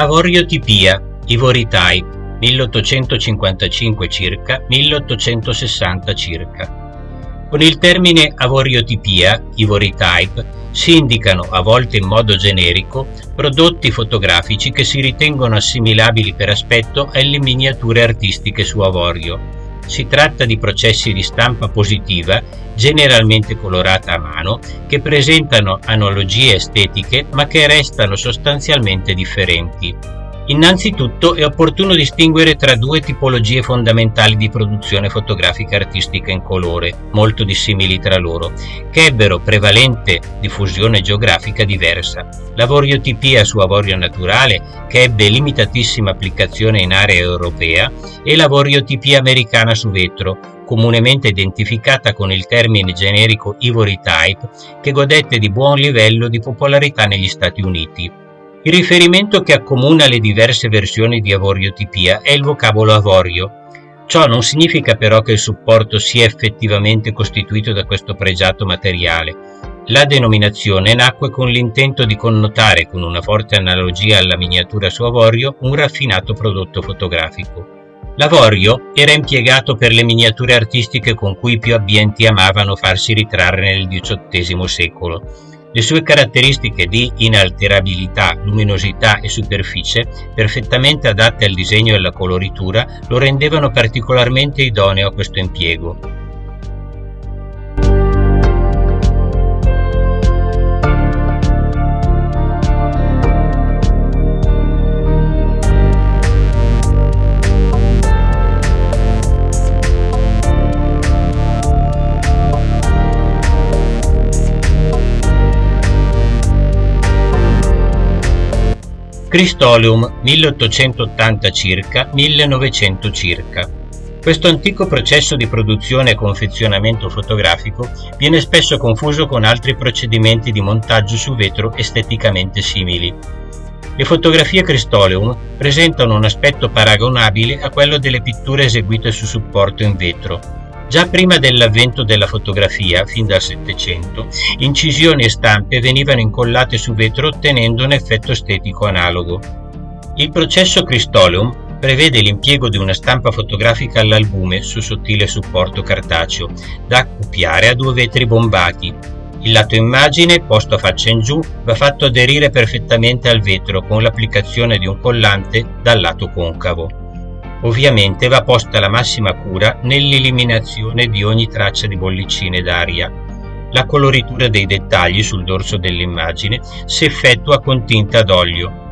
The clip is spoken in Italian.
Avorio-Tipia, Ivory Type, 1855 circa, 1860 circa. Con il termine avoriotipia, ivory type, si indicano, a volte in modo generico, prodotti fotografici che si ritengono assimilabili per aspetto alle miniature artistiche su avorio. Si tratta di processi di stampa positiva, generalmente colorata a mano, che presentano analogie estetiche ma che restano sostanzialmente differenti. Innanzitutto è opportuno distinguere tra due tipologie fondamentali di produzione fotografica artistica in colore, molto dissimili tra loro, che ebbero prevalente diffusione geografica diversa. L'avoriotipia su avorio naturale, che ebbe limitatissima applicazione in area europea, e l'avoriotipia americana su vetro, comunemente identificata con il termine generico Ivory Type, che godette di buon livello di popolarità negli Stati Uniti. Il riferimento che accomuna le diverse versioni di avoriotipia è il vocabolo avorio. Ciò non significa però che il supporto sia effettivamente costituito da questo pregiato materiale. La denominazione nacque con l'intento di connotare, con una forte analogia alla miniatura su avorio, un raffinato prodotto fotografico. L'avorio era impiegato per le miniature artistiche con cui i più abbienti amavano farsi ritrarre nel XVIII secolo le sue caratteristiche di inalterabilità, luminosità e superficie, perfettamente adatte al disegno e alla coloritura, lo rendevano particolarmente idoneo a questo impiego. Cristoleum 1880 circa 1900 circa. Questo antico processo di produzione e confezionamento fotografico viene spesso confuso con altri procedimenti di montaggio su vetro esteticamente simili. Le fotografie Cristoleum presentano un aspetto paragonabile a quello delle pitture eseguite su supporto in vetro, Già prima dell'avvento della fotografia, fin dal Settecento, incisioni e stampe venivano incollate su vetro ottenendo un effetto estetico analogo. Il processo Cristoleum prevede l'impiego di una stampa fotografica all'albume su sottile supporto cartaceo, da accoppiare a due vetri bombati. Il lato immagine, posto a faccia in giù, va fatto aderire perfettamente al vetro con l'applicazione di un collante dal lato concavo. Ovviamente va posta la massima cura nell'eliminazione di ogni traccia di bollicine d'aria. La coloritura dei dettagli sul dorso dell'immagine si effettua con tinta d'olio,